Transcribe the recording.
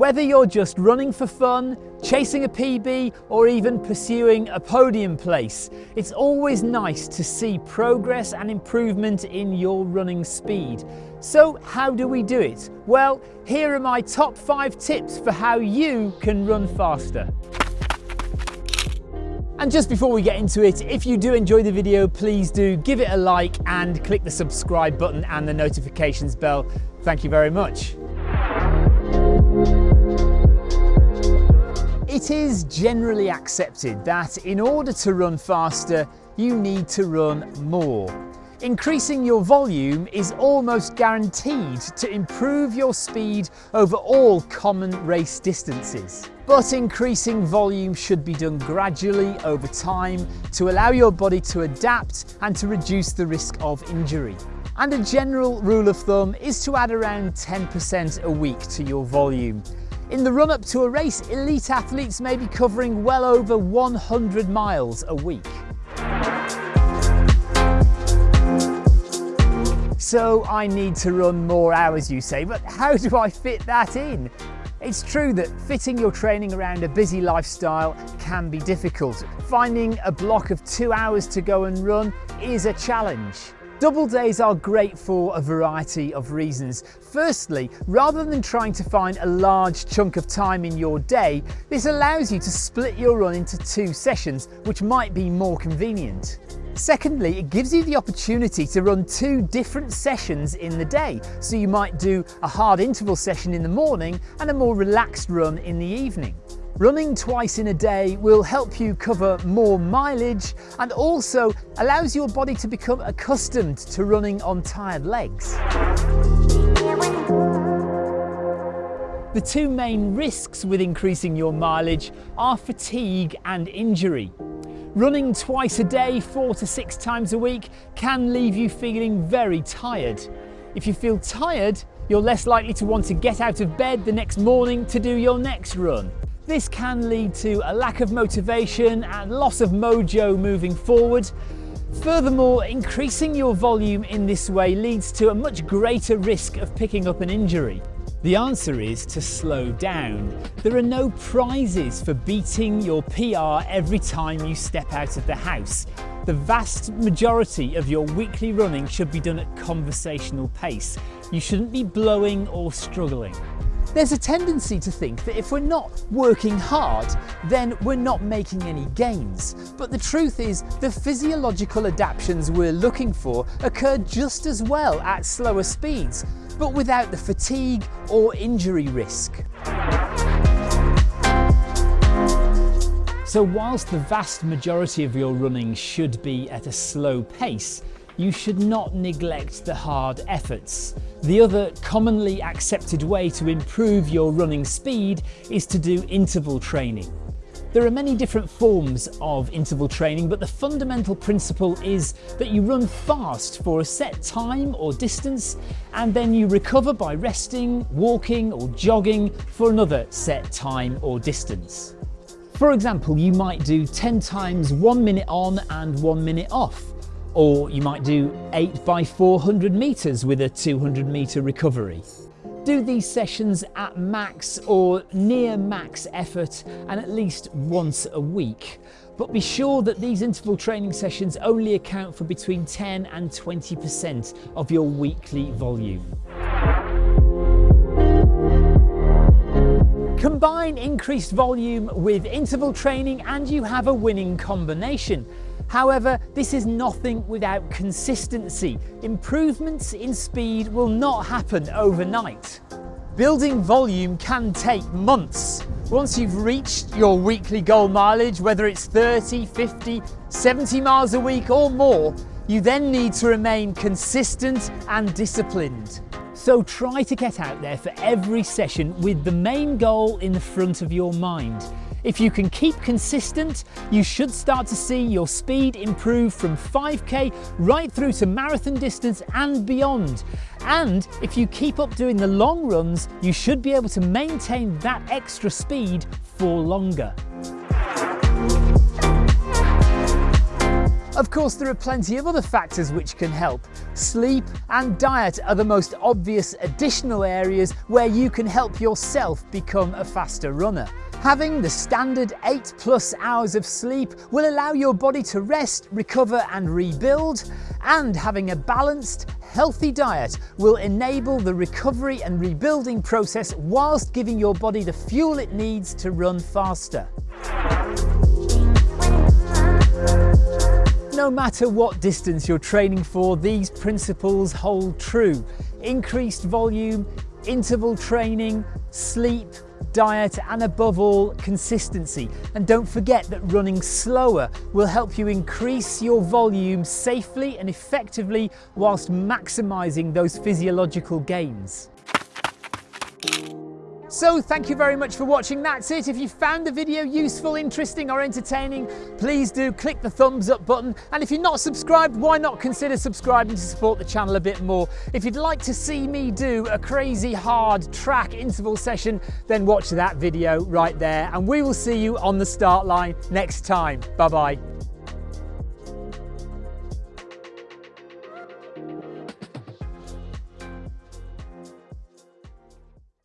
Whether you're just running for fun, chasing a PB, or even pursuing a podium place, it's always nice to see progress and improvement in your running speed. So how do we do it? Well, here are my top five tips for how you can run faster. And just before we get into it, if you do enjoy the video, please do give it a like and click the subscribe button and the notifications bell. Thank you very much. It is generally accepted that in order to run faster, you need to run more. Increasing your volume is almost guaranteed to improve your speed over all common race distances. But increasing volume should be done gradually over time to allow your body to adapt and to reduce the risk of injury. And a general rule of thumb is to add around 10% a week to your volume. In the run up to a race, elite athletes may be covering well over 100 miles a week. So I need to run more hours, you say, but how do I fit that in? It's true that fitting your training around a busy lifestyle can be difficult. Finding a block of two hours to go and run is a challenge. Double days are great for a variety of reasons. Firstly, rather than trying to find a large chunk of time in your day, this allows you to split your run into two sessions, which might be more convenient. Secondly, it gives you the opportunity to run two different sessions in the day. So you might do a hard interval session in the morning and a more relaxed run in the evening. Running twice in a day will help you cover more mileage and also allows your body to become accustomed to running on tired legs. The two main risks with increasing your mileage are fatigue and injury. Running twice a day, four to six times a week, can leave you feeling very tired. If you feel tired, you're less likely to want to get out of bed the next morning to do your next run. This can lead to a lack of motivation and loss of mojo moving forward. Furthermore, increasing your volume in this way leads to a much greater risk of picking up an injury. The answer is to slow down. There are no prizes for beating your PR every time you step out of the house. The vast majority of your weekly running should be done at conversational pace. You shouldn't be blowing or struggling. There's a tendency to think that if we're not working hard, then we're not making any gains. But the truth is, the physiological adaptations we're looking for occur just as well at slower speeds, but without the fatigue or injury risk. So whilst the vast majority of your running should be at a slow pace, you should not neglect the hard efforts. The other commonly accepted way to improve your running speed is to do interval training. There are many different forms of interval training, but the fundamental principle is that you run fast for a set time or distance, and then you recover by resting, walking or jogging for another set time or distance. For example, you might do 10 times one minute on and one minute off, or you might do 8 by 400 metres with a 200 metre recovery. Do these sessions at max or near max effort and at least once a week. But be sure that these interval training sessions only account for between 10 and 20% of your weekly volume. Combine increased volume with interval training and you have a winning combination. However, this is nothing without consistency. Improvements in speed will not happen overnight. Building volume can take months. Once you've reached your weekly goal mileage, whether it's 30, 50, 70 miles a week or more, you then need to remain consistent and disciplined. So try to get out there for every session with the main goal in the front of your mind. If you can keep consistent, you should start to see your speed improve from 5k right through to marathon distance and beyond. And if you keep up doing the long runs, you should be able to maintain that extra speed for longer. Of course, there are plenty of other factors which can help. Sleep and diet are the most obvious additional areas where you can help yourself become a faster runner. Having the standard 8 plus hours of sleep will allow your body to rest, recover and rebuild, and having a balanced, healthy diet will enable the recovery and rebuilding process whilst giving your body the fuel it needs to run faster. No matter what distance you're training for, these principles hold true. Increased volume, interval training, sleep, diet and above all consistency. And don't forget that running slower will help you increase your volume safely and effectively whilst maximising those physiological gains. So thank you very much for watching. That's it. If you found the video useful, interesting or entertaining, please do click the thumbs up button. And if you're not subscribed, why not consider subscribing to support the channel a bit more? If you'd like to see me do a crazy hard track interval session, then watch that video right there. And we will see you on the start line next time. Bye-bye.